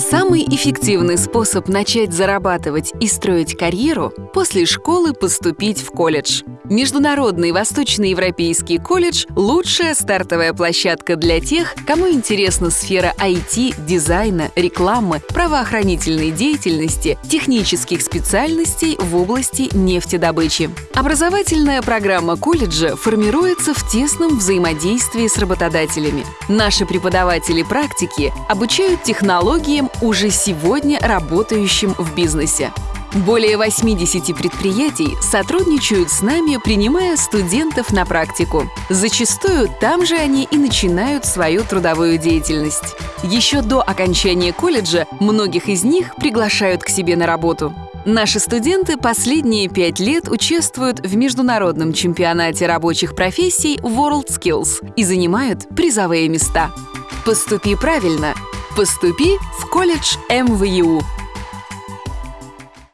Самый эффективный способ начать зарабатывать и строить карьеру – после школы поступить в колледж. Международный Восточноевропейский колледж – лучшая стартовая площадка для тех, кому интересна сфера IT, дизайна, рекламы, правоохранительной деятельности, технических специальностей в области нефтедобычи. Образовательная программа колледжа формируется в тесном взаимодействии с работодателями. Наши преподаватели практики обучают технологиям, уже сегодня работающим в бизнесе. Более 80 предприятий сотрудничают с нами, принимая студентов на практику. Зачастую там же они и начинают свою трудовую деятельность. Еще до окончания колледжа многих из них приглашают к себе на работу. Наши студенты последние пять лет участвуют в международном чемпионате рабочих профессий WorldSkills и занимают призовые места. Поступи правильно. Поступи в колледж МВЮ.